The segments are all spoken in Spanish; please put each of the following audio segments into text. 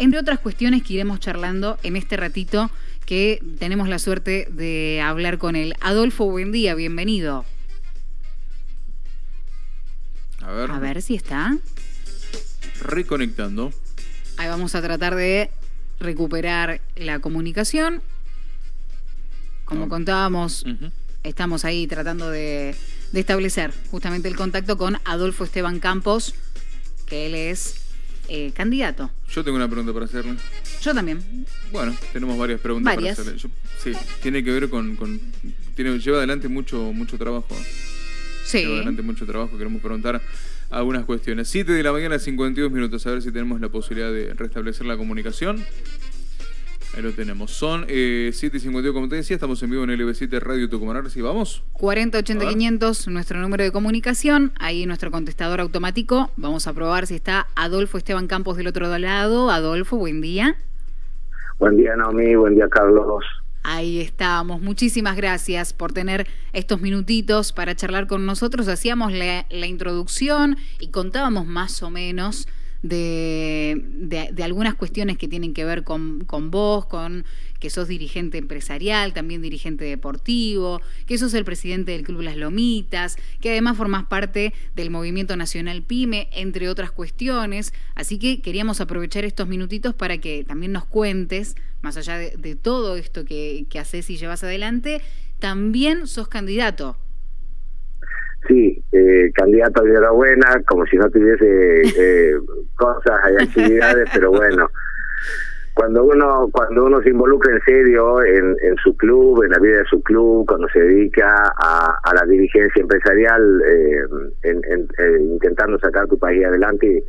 entre otras cuestiones que iremos charlando en este ratito que tenemos la suerte de hablar con él. Adolfo, buen día, bienvenido. A ver. A ver si está. Reconectando. Ahí vamos a tratar de recuperar la comunicación. Como Ah. contábamos, estamos ahí tratando de, de establecer justamente el contacto con Adolfo Esteban Campos, que él es eh, candidato. Yo tengo una pregunta para hacerle. Yo también. Bueno, tenemos varias preguntas Varias. para hacerle. Yo- sí, tiene que ver con... con- tiene, lleva adelante mucho, mucho trabajo. Sí. Lleva adelante mucho trabajo. Queremos preguntar algunas cuestiones. 7 de la mañana, 52 minutos. A ver si tenemos la posibilidad de restablecer la comunicación. Ahí lo tenemos. Son eh, 7 y 52, como te decía. Estamos en vivo en LB7 Radio Tucumán. Ahora sí, vamos. 4080 A ver. 500, nuestro número de comunicación. Ahí nuestro contestador automático. Vamos a probar si está Adolfo Esteban Campos del otro lado. Adolfo, buen día. Buen día, Naomi. Buen día, Carlos. Ahí estamos. Muchísimas gracias por tener estos minutitos para charlar con nosotros. Hacíamos la, la introducción y contábamos más o menos de, de- algunas cuestiones que tienen que ver con, con vos, con que sos dirigente empresarial, también dirigente deportivo, que sos el presidente del Club Las Lomitas, que además formás parte del Movimiento Nacional PYME, entre otras cuestiones. Así que queríamos aprovechar estos minutitos para que también nos cuentes, más allá de, de todo esto que, que haces y llevas adelante, también sos candidato. Sí, eh, candidato de enhorabuena, como si no tuviese eh, cosas y actividades, pero bueno, cuando uno cuando uno se involucra en serio en, en su club, en la vida de su club, cuando se dedica a, a la dirigencia empresarial, eh, en, en- eh, intentando sacar tu país adelante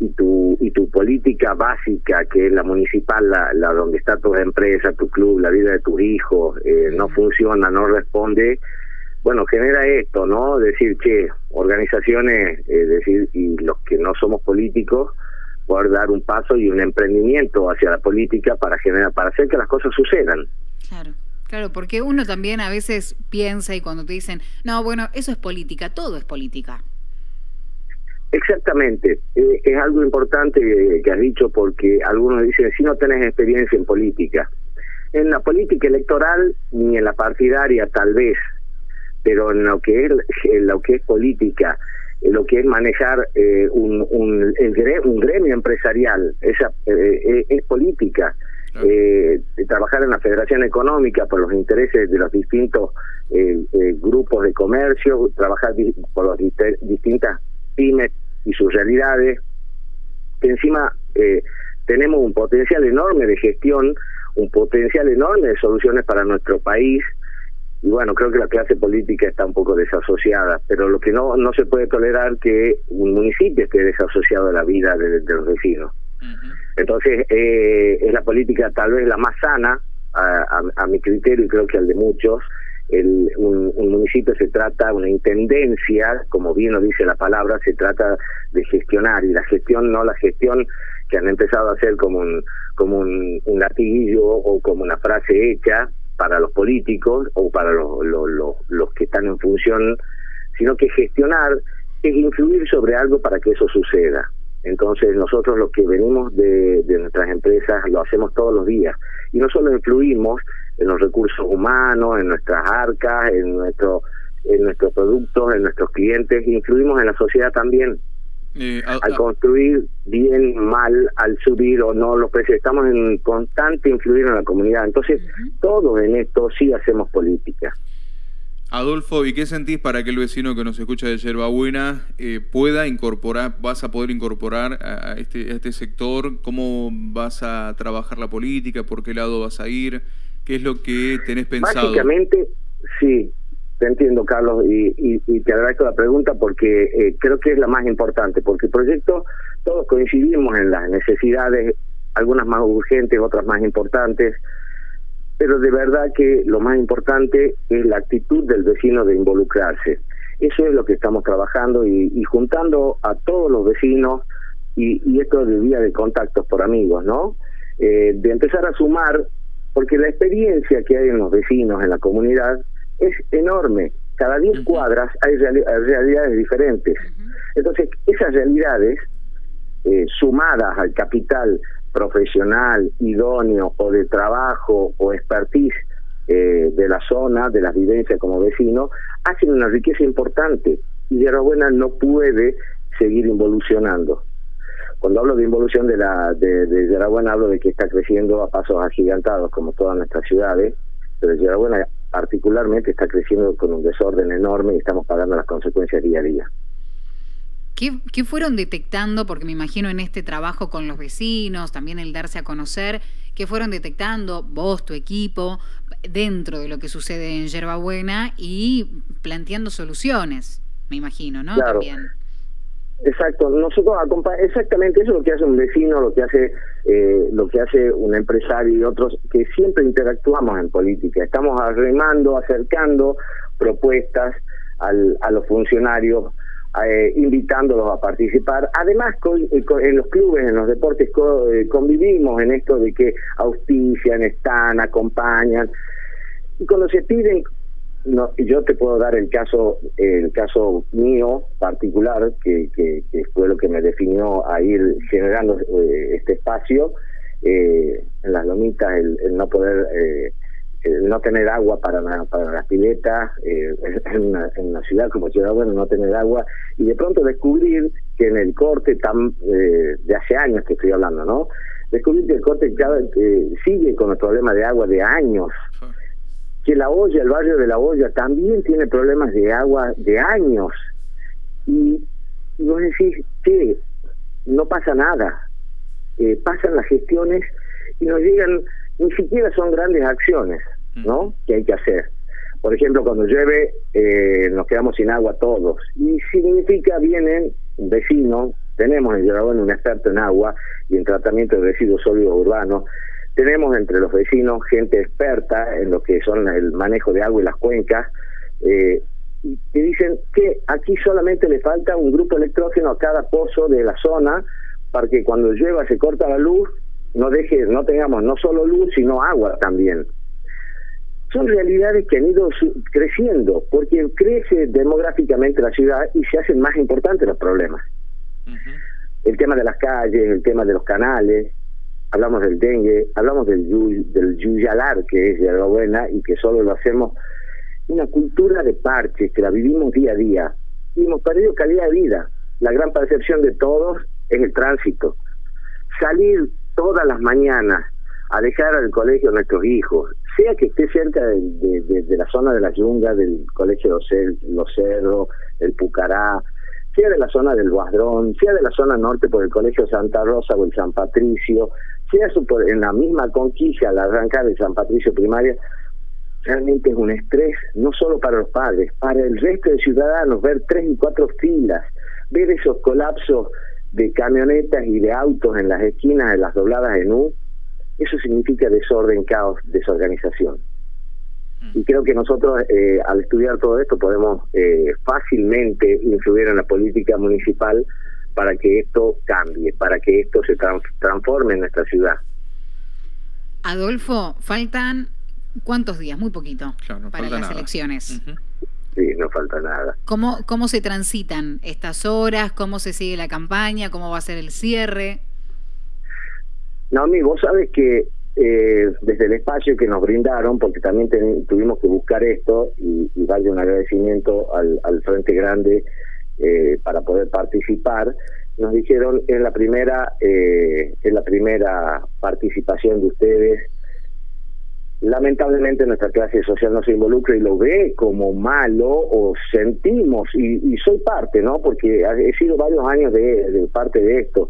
y tu y tu política básica que es la municipal la, la donde está tu empresa tu club la vida de tus hijos eh, no funciona no responde bueno genera esto no decir che organizaciones eh, decir y los que no somos políticos poder dar un paso y un emprendimiento hacia la política para generar para hacer que las cosas sucedan Claro. Claro, porque uno también a veces piensa y cuando te dicen, no, bueno, eso es política, todo es política. Exactamente, Eh, es algo importante que, que has dicho porque algunos dicen si no tenés experiencia en política. En la política electoral ni en la partidaria tal vez, pero en lo que es en lo que es política, en lo que es manejar eh, un, un, gremio empresarial, esa eh, eh, es política. Claro. Eh, trabajar en la Federación Económica por los intereses de los distintos eh, grupos de comercio, trabajar di- por las distintas pymes y sus realidades, que encima eh, tenemos un potencial enorme de gestión, un potencial enorme de soluciones para nuestro país, y bueno, creo que la clase política está un poco desasociada, pero lo que no, no se puede tolerar que un municipio esté desasociado de la vida de, de los vecinos. Entonces, eh, es la política tal vez la más sana, a, a- a mi criterio y creo que al de muchos. El, un, un municipio se trata, una intendencia, como bien lo dice la palabra, se trata de gestionar y la gestión, no la gestión que han empezado a hacer como un, como un, un latiguillo o como una frase hecha para los políticos o para los, los, los, que están en función, sino que gestionar es influir sobre algo para que eso suceda. Entonces nosotros los que venimos de, de nuestras empresas lo hacemos todos los días y no solo influimos en los recursos humanos, en nuestras arcas, en nuestro en nuestros productos, en nuestros clientes, influimos en la sociedad también Eh, al construir bien, mal, al subir o no los precios. Estamos en constante influir en la comunidad. Entonces, todos en esto sí hacemos política. Adolfo, ¿y qué sentís para que el vecino que nos escucha de Yerba Buena eh, pueda incorporar, vas a poder incorporar a este, a este sector? ¿Cómo vas a trabajar la política? ¿Por qué lado vas a ir? ¿Qué es lo que tenés pensado? Básicamente, sí, entiendo, Carlos, y, te agradezco la pregunta porque eh, creo que es la más importante, porque el proyecto, todos coincidimos en las necesidades, algunas más urgentes, otras más importantes, pero de verdad que lo más importante es la actitud del vecino de involucrarse. Eso es lo que estamos trabajando y, y juntando a todos los vecinos y, y esto de día de contactos por amigos, ¿no? Eh, de empezar a sumar, porque la experiencia que hay en los vecinos, en la comunidad, es enorme. Cada 10 Ujú. cuadras hay, reali- hay realidades diferentes. Entonces, esas realidades, eh, sumadas al capital profesional, idóneo o de trabajo o expertise eh, de la zona, de las vivencias como vecino, hacen una riqueza importante y Buena no puede seguir involucionando. Cuando hablo de involución de la de, de hablo de que está creciendo a pasos agigantados como todas nuestras ciudades, pero Yerabuena particularmente está creciendo con un desorden enorme y estamos pagando las consecuencias día a día. ¿Qué, fueron detectando? Porque me imagino en este trabajo con los vecinos, también el darse a conocer, ¿qué fueron detectando vos, tu equipo, dentro de lo que sucede en Yerbabuena y planteando soluciones, me imagino, ¿no? También. Exacto, nosotros exactamente eso es lo que hace un vecino, lo que hace eh, lo que hace un empresario y otros que siempre interactuamos en política, estamos arremando, acercando propuestas al, a los funcionarios, eh, invitándolos a participar. Además, eh, en los clubes, en los deportes, convivimos en esto de que auspician, están, acompañan. Y cuando se piden no, yo te puedo dar el caso, el caso mío particular, que, que, fue lo que me definió a ir generando eh, este espacio eh, en las lomitas, el, no poder, eh, el no tener agua para, para las piletas, en, una, en ciudad como Ciudad Bueno, no tener agua, y de pronto descubrir que en el corte tan de hace años que estoy hablando, ¿no? Descubrir que el corte cada, sigue con el problema de agua de años que la olla, el barrio de la olla, también tiene problemas de agua de años. Y vos decís que no pasa nada. Eh, pasan las gestiones y nos llegan, ni siquiera son grandes acciones, ¿no? Que hay que hacer. Por ejemplo, cuando llueve, eh, nos quedamos sin agua todos. Y significa, vienen vecinos, tenemos en Yerabón un experto en agua y en tratamiento de residuos sólidos urbanos, tenemos entre los vecinos gente experta en lo que son el manejo de agua y las cuencas, eh, y dicen que aquí solamente le falta un grupo electrógeno a cada pozo de la zona para que cuando llueva se corta la luz, no deje, no tengamos no solo luz, sino agua también. Son realidades que han ido creciendo, porque crece demográficamente la ciudad y se hacen más importantes los problemas. El tema de las calles, el tema de los canales, hablamos del dengue, hablamos del, del yuyalar, que es de la buena y que solo lo hacemos una cultura de parches, que la vivimos día a día. Y hemos perdido calidad de vida. La gran percepción de todos es el tránsito. Salir todas las mañanas a dejar al colegio a nuestros hijos, sea que esté cerca de, la zona de la yunga, del colegio de Los Cerros, el Pucará, sea de la zona del Guadrón, sea de la zona norte por el Colegio Santa Rosa o el San Patricio, sea en la misma conquista al arrancar de San Patricio primaria, realmente es un estrés, no solo para los padres, para el resto de ciudadanos, ver tres y cuatro filas, ver esos colapsos de camionetas y de autos en las esquinas de las dobladas en U, eso significa desorden, caos, desorganización. Y creo que nosotros, eh, al estudiar todo esto, podemos eh, fácilmente influir en la política municipal para que esto cambie, para que esto se transforme en nuestra ciudad. Adolfo, faltan cuántos días, muy poquito, para las elecciones. Sí, no falta nada. ¿Cómo, ¿Cómo se transitan estas horas? ¿Cómo se sigue la campaña? ¿Cómo va a ser el cierre? No, mi, vos sabes que eh, desde el espacio que nos brindaron, porque también tuvimos que buscar esto y, y un agradecimiento al, al Frente Grande eh, para poder participar. Nos dijeron es la primera eh, la primera participación de ustedes. Lamentablemente nuestra clase social no se involucra y lo ve como malo o sentimos y, soy parte, ¿no? Porque he sido varios años de, de parte de esto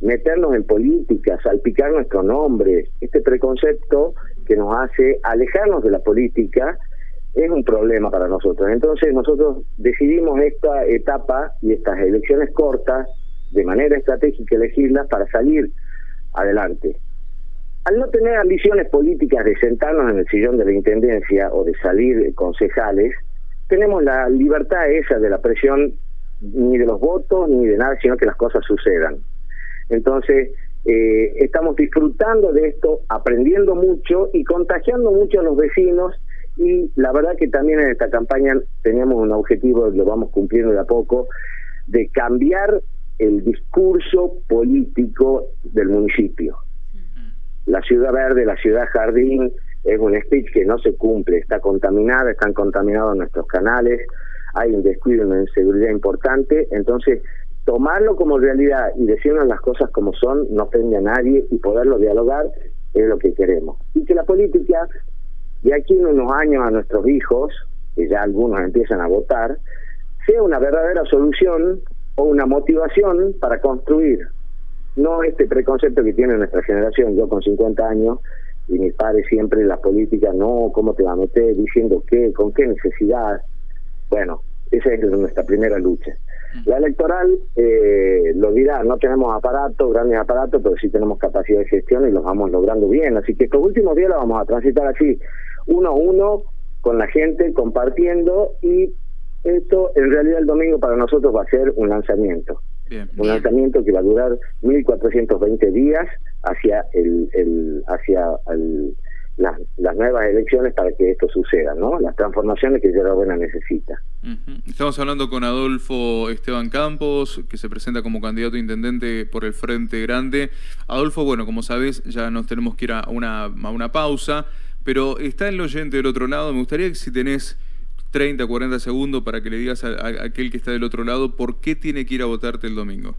meternos en política, salpicar nuestro nombre, este preconcepto que nos hace alejarnos de la política es un problema para nosotros. Entonces nosotros decidimos esta etapa y estas elecciones cortas de manera estratégica elegirlas para salir adelante. Al no tener ambiciones políticas de sentarnos en el sillón de la Intendencia o de salir concejales, tenemos la libertad esa de la presión ni de los votos ni de nada, sino que las cosas sucedan. Entonces, eh, estamos disfrutando de esto, aprendiendo mucho y contagiando mucho a los vecinos y la verdad que también en esta campaña teníamos un objetivo, lo vamos cumpliendo de a poco, de cambiar el discurso político del municipio. la ciudad verde, la ciudad jardín, es un speech que no se cumple, está contaminada, están contaminados nuestros canales, hay un descuido, una inseguridad importante, entonces tomarlo como realidad y decirnos las cosas como son no ofende a nadie y poderlo dialogar es lo que queremos. Y que la política, de aquí en unos años a nuestros hijos, que ya algunos empiezan a votar, sea una verdadera solución o una motivación para construir, no este preconcepto que tiene nuestra generación, yo con 50 años, y mis padres siempre la política, no, ¿cómo te va a meter? Diciendo qué, con qué necesidad. Bueno, esa es nuestra primera lucha. La electoral eh, lo dirá, no tenemos aparatos, grandes aparatos, pero sí tenemos capacidad de gestión y los vamos logrando bien. Así que estos últimos días los vamos a transitar así, uno a uno, con la gente, compartiendo y esto en realidad el domingo para nosotros va a ser un lanzamiento. un lanzamiento que va a durar 1420 días hacia el, el hacia el, las, nuevas elecciones para que esto suceda, ¿no? Las transformaciones que Buena necesita. Estamos hablando con Adolfo Esteban Campos, que se presenta como candidato a intendente por el Frente Grande. Adolfo, bueno, como sabes, ya nos tenemos que ir a una, a una pausa, pero está el oyente del otro lado. Me gustaría que si tenés 30, 40 segundos para que le digas a aquel que está del otro lado por qué tiene que ir a votarte el domingo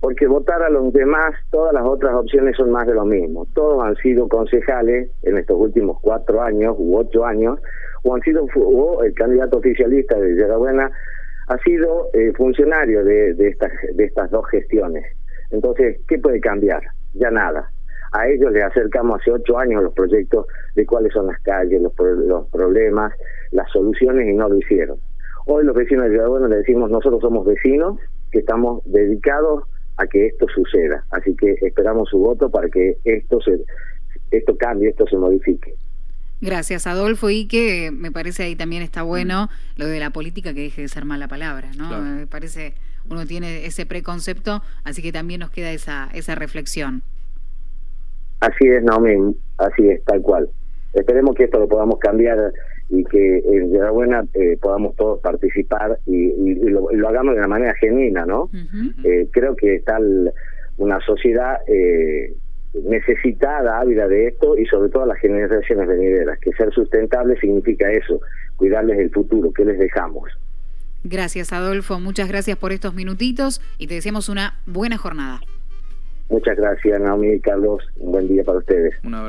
porque votar a los demás, todas las otras opciones son más de lo mismo. Todos han sido concejales en estos últimos cuatro años u ocho años, o han sido o el candidato oficialista de Buena ha sido eh, funcionario de, de, estas, de estas dos gestiones. Entonces, ¿qué puede cambiar? Ya nada. A ellos les acercamos hace ocho años los proyectos de cuáles son las calles, los, los problemas, las soluciones y no lo hicieron. Hoy los vecinos de Buena le decimos, nosotros somos vecinos que estamos dedicados a que esto suceda. Así que esperamos su voto para que esto se esto cambie, esto se modifique. Gracias, Adolfo. Y que me parece ahí también está bueno lo de la política que deje de ser mala palabra, ¿no? Me parece, uno tiene ese preconcepto, así que también nos queda esa, esa reflexión. Así es, Naomi, así es, tal cual. Esperemos que esto lo podamos cambiar y que en la buena eh, podamos todos participar y, lo, hagamos de una manera genuina, ¿no? Eh, creo que está una sociedad eh, necesitada, ávida de esto y sobre todo las generaciones venideras, que ser sustentable significa eso, cuidarles el futuro, que les dejamos. Gracias, Adolfo. Muchas gracias por estos minutitos y te deseamos una buena jornada. Muchas gracias, Naomi y Carlos. Un buen día para ustedes. Un abrazo.